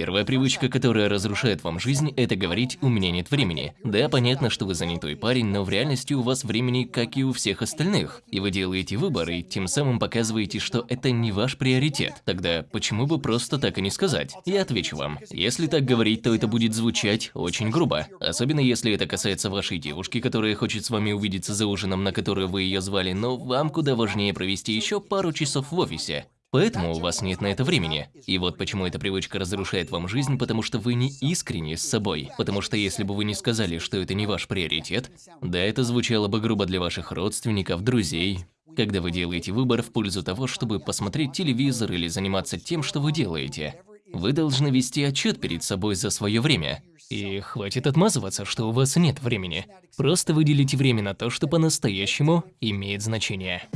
Первая привычка, которая разрушает вам жизнь, это говорить «у меня нет времени». Да, понятно, что вы занятой парень, но в реальности у вас времени, как и у всех остальных. И вы делаете выбор, и тем самым показываете, что это не ваш приоритет. Тогда почему бы просто так и не сказать? Я отвечу вам. Если так говорить, то это будет звучать очень грубо. Особенно если это касается вашей девушки, которая хочет с вами увидеться за ужином, на который вы ее звали, но вам куда важнее провести еще пару часов в офисе. Поэтому у вас нет на это времени. И вот почему эта привычка разрушает вам жизнь, потому что вы не искренни с собой. Потому что если бы вы не сказали, что это не ваш приоритет, да, это звучало бы грубо для ваших родственников, друзей. Когда вы делаете выбор в пользу того, чтобы посмотреть телевизор или заниматься тем, что вы делаете, вы должны вести отчет перед собой за свое время. И хватит отмазываться, что у вас нет времени. Просто выделите время на то, что по-настоящему имеет значение.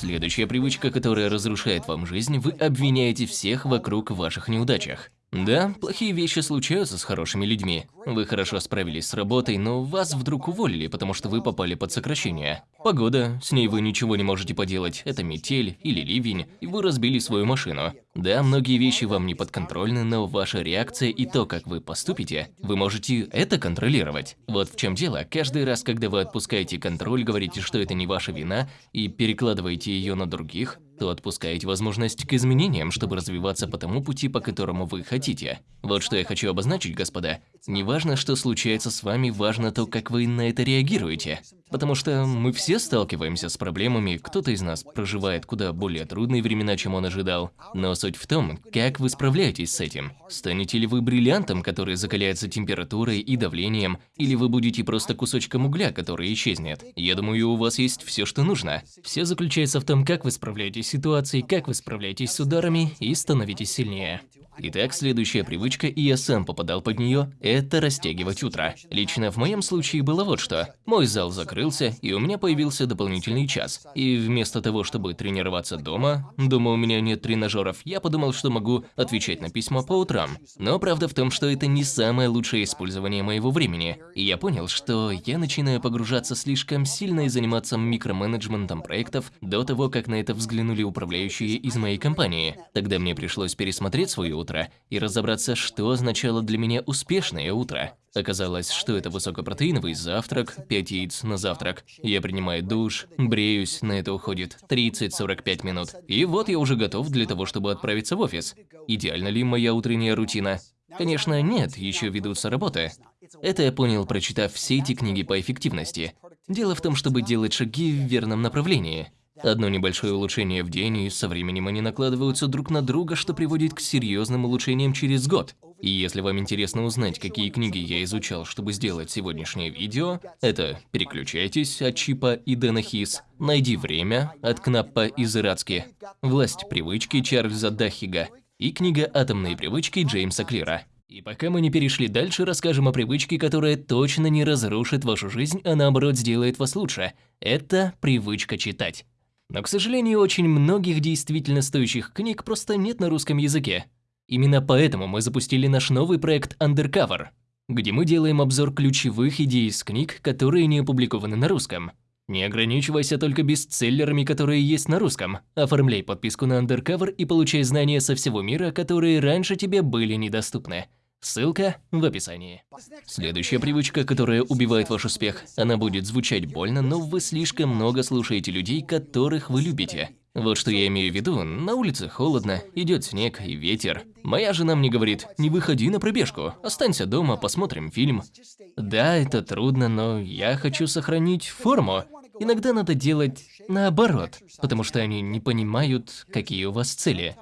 Следующая привычка, которая разрушает вам жизнь, вы обвиняете всех вокруг в ваших неудачах. Да, плохие вещи случаются с хорошими людьми. Вы хорошо справились с работой, но вас вдруг уволили, потому что вы попали под сокращение. Погода, с ней вы ничего не можете поделать, это метель или ливень, и вы разбили свою машину. Да, многие вещи вам не подконтрольны, но ваша реакция и то, как вы поступите, вы можете это контролировать. Вот в чем дело, каждый раз, когда вы отпускаете контроль, говорите, что это не ваша вина, и перекладываете ее на других, то отпускаете возможность к изменениям, чтобы развиваться по тому пути, по которому вы хотите. Вот что я хочу обозначить, господа. Не важно, что случается с вами, важно то, как вы на это реагируете. Потому что мы все сталкиваемся с проблемами, кто-то из нас проживает куда более трудные времена, чем он ожидал. Но суть в том, как вы справляетесь с этим. Станете ли вы бриллиантом, который закаляется температурой и давлением, или вы будете просто кусочком угля, который исчезнет? Я думаю, у вас есть все, что нужно. Все заключается в том, как вы справляетесь с ситуацией, как вы справляетесь с ударами и становитесь сильнее. Итак, следующая привычка, и я сам попадал под нее, это растягивать утро. Лично в моем случае было вот что. Мой зал закрылся, и у меня появился дополнительный час. И вместо того, чтобы тренироваться дома, дома у меня нет тренажеров, я подумал, что могу отвечать на письма по утрам. Но правда в том, что это не самое лучшее использование моего времени. И я понял, что я начинаю погружаться слишком сильно и заниматься микроменеджментом проектов до того, как на это взглянули управляющие из моей компании. Тогда мне пришлось пересмотреть свое утро утро и разобраться, что означало для меня успешное утро. Оказалось, что это высокопротеиновый завтрак, 5 яиц на завтрак. Я принимаю душ, бреюсь, на это уходит 30-45 минут. И вот я уже готов для того, чтобы отправиться в офис. Идеальна ли моя утренняя рутина? Конечно, нет, еще ведутся работы. Это я понял, прочитав все эти книги по эффективности. Дело в том, чтобы делать шаги в верном направлении. Одно небольшое улучшение в день, и со временем они накладываются друг на друга, что приводит к серьезным улучшениям через год. И если вам интересно узнать, какие книги я изучал, чтобы сделать сегодняшнее видео, это «Переключайтесь» от Чипа и Дэна Хис, «Найди время» от Кнаппа и Зырацки, «Власть привычки» Чарльза Дахига и книга «Атомные привычки» Джеймса Клира. И пока мы не перешли дальше, расскажем о привычке, которая точно не разрушит вашу жизнь, а наоборот сделает вас лучше. Это привычка читать. Но, к сожалению, очень многих действительно стоящих книг просто нет на русском языке. Именно поэтому мы запустили наш новый проект Undercover, где мы делаем обзор ключевых идей из книг, которые не опубликованы на русском. Не ограничивайся только бестселлерами, которые есть на русском. Оформляй подписку на Undercover и получай знания со всего мира, которые раньше тебе были недоступны. Ссылка в описании. Следующая привычка, которая убивает ваш успех. Она будет звучать больно, но вы слишком много слушаете людей, которых вы любите. Вот что я имею в виду, на улице холодно, идет снег и ветер. Моя жена мне говорит, не выходи на пробежку, останься дома, посмотрим фильм. Да, это трудно, но я хочу сохранить форму. Иногда надо делать наоборот, потому что они не понимают, какие у вас цели.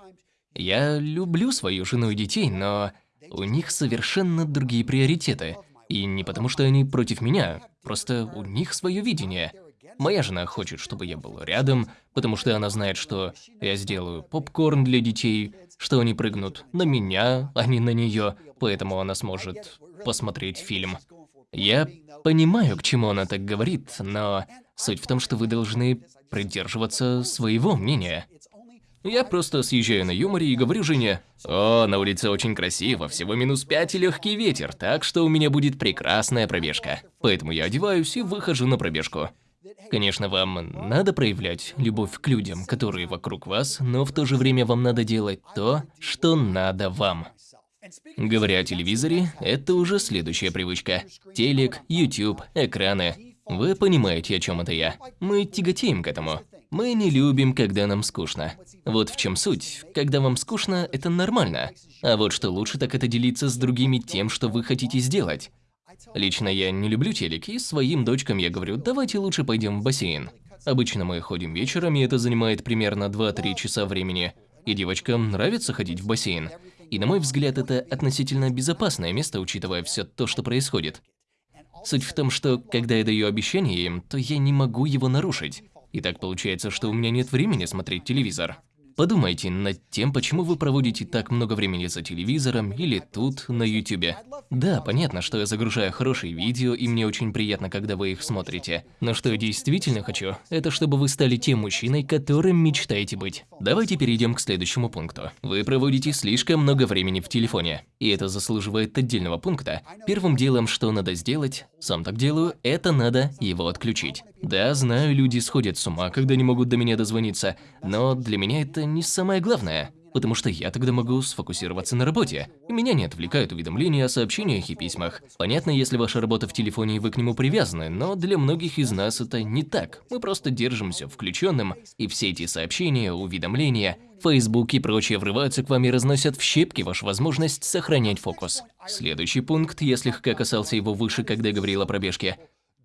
Я люблю свою жену и детей, но у них совершенно другие приоритеты. И не потому, что они против меня, просто у них свое видение. Моя жена хочет, чтобы я был рядом, потому что она знает, что я сделаю попкорн для детей, что они прыгнут на меня, а не на нее, поэтому она сможет посмотреть фильм. Я понимаю, к чему она так говорит, но суть в том, что вы должны придерживаться своего мнения. Я просто съезжаю на юморе и говорю жене, «О, на улице очень красиво, всего минус пять и легкий ветер, так что у меня будет прекрасная пробежка». Поэтому я одеваюсь и выхожу на пробежку. Конечно, вам надо проявлять любовь к людям, которые вокруг вас, но в то же время вам надо делать то, что надо вам. Говоря о телевизоре, это уже следующая привычка. Телек, YouTube, экраны. Вы понимаете, о чем это я. Мы тяготеем к этому. Мы не любим, когда нам скучно. Вот в чем суть. Когда вам скучно, это нормально. А вот что лучше, так это делиться с другими тем, что вы хотите сделать. Лично я не люблю телек, и своим дочкам я говорю, давайте лучше пойдем в бассейн. Обычно мы ходим вечером, и это занимает примерно 2-3 часа времени. И девочкам нравится ходить в бассейн. И на мой взгляд, это относительно безопасное место, учитывая все то, что происходит. Суть в том, что когда я даю обещание им, то я не могу его нарушить. И так получается, что у меня нет времени смотреть телевизор. Подумайте над тем, почему вы проводите так много времени за телевизором или тут, на ютубе. Да, понятно, что я загружаю хорошие видео, и мне очень приятно, когда вы их смотрите. Но что я действительно хочу, это чтобы вы стали тем мужчиной, которым мечтаете быть. Давайте перейдем к следующему пункту. Вы проводите слишком много времени в телефоне. И это заслуживает отдельного пункта. Первым делом, что надо сделать, сам так делаю, это надо его отключить. Да, знаю, люди сходят с ума, когда не могут до меня дозвониться, но для меня это не самое главное, потому что я тогда могу сфокусироваться на работе, и меня не отвлекают уведомления о сообщениях и письмах. Понятно, если ваша работа в телефоне и вы к нему привязаны, но для многих из нас это не так. Мы просто держимся включенным, и все эти сообщения, уведомления, Facebook и прочее врываются к вам и разносят в щепки вашу возможность сохранять фокус. Следующий пункт, я слегка касался его выше, когда говорил о пробежке.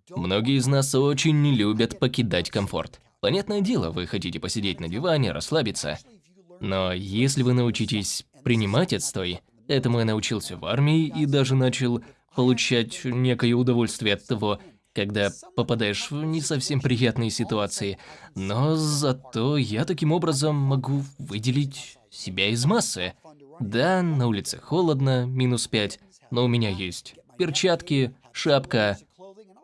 Многие из нас очень не любят покидать комфорт. Понятное дело, вы хотите посидеть на диване, расслабиться. Но если вы научитесь принимать отстой, этому я научился в армии и даже начал получать некое удовольствие от того, когда попадаешь в не совсем приятные ситуации. Но зато я таким образом могу выделить себя из массы. Да, на улице холодно, минус 5, но у меня есть перчатки, шапка,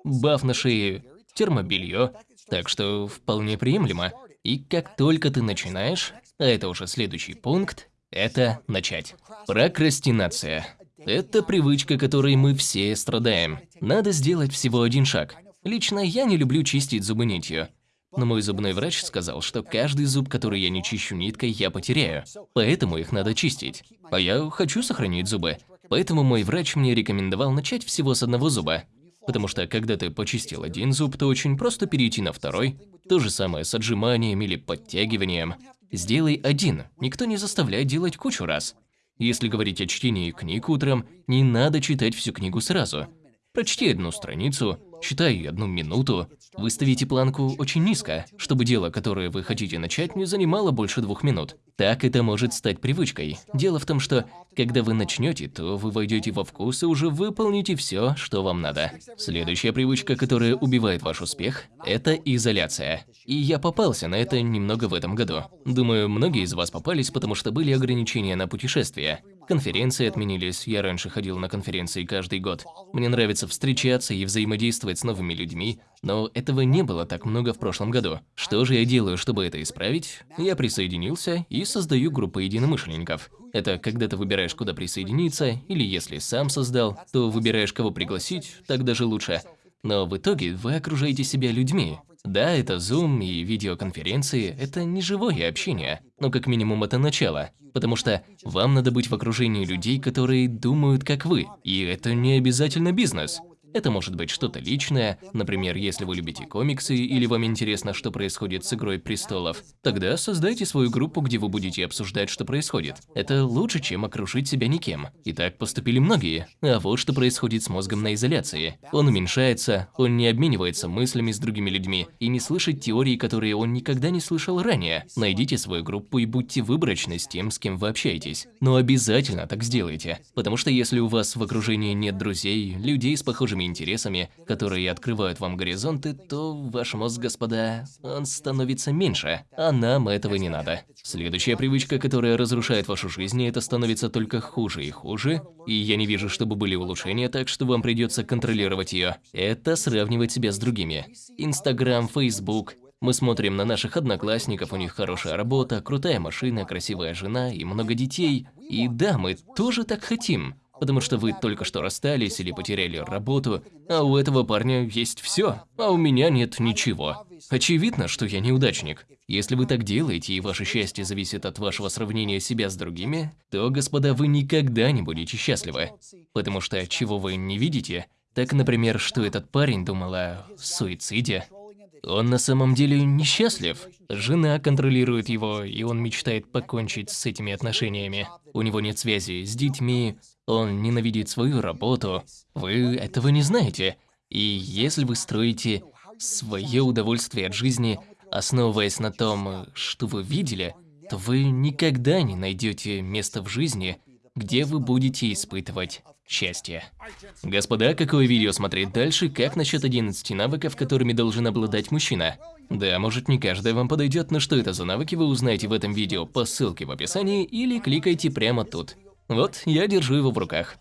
баф на шее, термобелье, так что вполне приемлемо. И как только ты начинаешь, а это уже следующий пункт, это начать. Прокрастинация. Это привычка, которой мы все страдаем. Надо сделать всего один шаг. Лично я не люблю чистить зубы нитью. Но мой зубной врач сказал, что каждый зуб, который я не чищу ниткой, я потеряю. Поэтому их надо чистить. А я хочу сохранить зубы. Поэтому мой врач мне рекомендовал начать всего с одного зуба. Потому что когда ты почистил один зуб, то очень просто перейти на второй. То же самое с отжиманием или подтягиванием. Сделай один, никто не заставляет делать кучу раз. Если говорить о чтении книг утром, не надо читать всю книгу сразу. Прочти одну страницу, читай одну минуту. Выставите планку очень низко, чтобы дело, которое вы хотите начать, не занимало больше двух минут. Так это может стать привычкой. Дело в том, что когда вы начнете, то вы войдете во вкус и уже выполните все, что вам надо. Следующая привычка, которая убивает ваш успех, это изоляция. И я попался на это немного в этом году. Думаю, многие из вас попались, потому что были ограничения на путешествия. Конференции отменились, я раньше ходил на конференции каждый год. Мне нравится встречаться и взаимодействовать с новыми людьми, но этого не было так много в прошлом году. Что же я делаю, чтобы это исправить? Я присоединился и создаю группы единомышленников. Это когда ты выбираешь, куда присоединиться, или если сам создал, то выбираешь, кого пригласить, так даже лучше. Но в итоге вы окружаете себя людьми. Да, это Zoom и видеоконференции – это не живое общение, но как минимум это начало. Потому что вам надо быть в окружении людей, которые думают как вы, и это не обязательно бизнес. Это может быть что-то личное, например, если вы любите комиксы или вам интересно, что происходит с Игрой Престолов. Тогда создайте свою группу, где вы будете обсуждать, что происходит. Это лучше, чем окружить себя никем. И так поступили многие. А вот что происходит с мозгом на изоляции. Он уменьшается, он не обменивается мыслями с другими людьми и не слышит теории, которые он никогда не слышал ранее. Найдите свою группу и будьте выборочны с тем, с кем вы общаетесь. Но обязательно так сделайте. Потому что если у вас в окружении нет друзей, людей с похожими вашими интересами, которые открывают вам горизонты, то ваш мозг, господа, он становится меньше, а нам этого не надо. Следующая привычка, которая разрушает вашу жизнь, это становится только хуже и хуже, и я не вижу, чтобы были улучшения, так что вам придется контролировать ее. Это сравнивать себя с другими. Инстаграм, Фейсбук, мы смотрим на наших одноклассников, у них хорошая работа, крутая машина, красивая жена и много детей. И да, мы тоже так хотим. Потому что вы только что расстались или потеряли работу, а у этого парня есть все, а у меня нет ничего. Очевидно, что я неудачник. Если вы так делаете, и ваше счастье зависит от вашего сравнения себя с другими, то, господа, вы никогда не будете счастливы. Потому что чего вы не видите, так, например, что этот парень думал о суициде. Он на самом деле несчастлив. Жена контролирует его, и он мечтает покончить с этими отношениями. У него нет связи с детьми, он ненавидит свою работу. Вы этого не знаете. И если вы строите свое удовольствие от жизни, основываясь на том, что вы видели, то вы никогда не найдете место в жизни, где вы будете испытывать счастье. Господа, какое видео смотреть дальше? Как насчет 11 навыков, которыми должен обладать мужчина? Да, может не каждая вам подойдет, но что это за навыки вы узнаете в этом видео по ссылке в описании или кликайте прямо тут. Вот, я держу его в руках.